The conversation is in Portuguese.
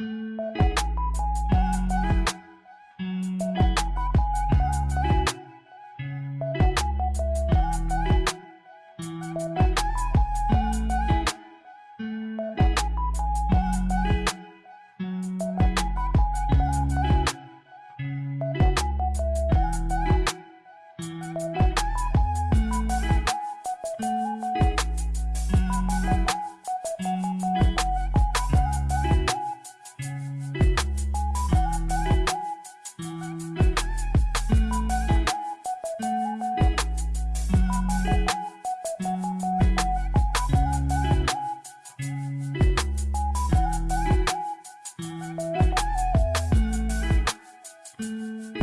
Música Música